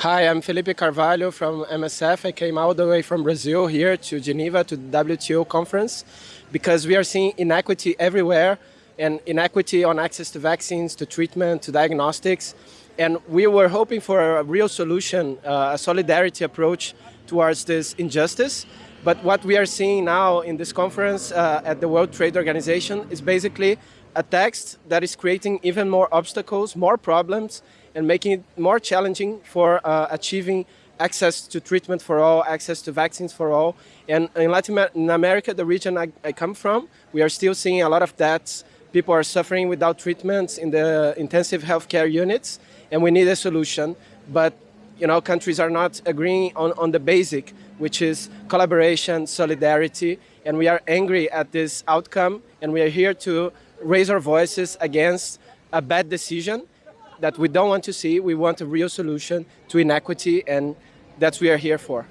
Hi, I'm Felipe Carvalho from MSF. I came all the way from Brazil here to Geneva to the WTO conference because we are seeing inequity everywhere and inequity on access to vaccines, to treatment, to diagnostics. And we were hoping for a real solution, uh, a solidarity approach towards this injustice. But what we are seeing now in this conference uh, at the World Trade Organization is basically a text that is creating even more obstacles, more problems, and making it more challenging for uh, achieving access to treatment for all, access to vaccines for all. And in Latin America, the region I, I come from, we are still seeing a lot of deaths. People are suffering without treatments in the intensive healthcare units, and we need a solution. But you know, countries are not agreeing on, on the basic, which is collaboration, solidarity, and we are angry at this outcome, and we are here to raise our voices against a bad decision that we don't want to see. We want a real solution to inequity, and that's what we are here for.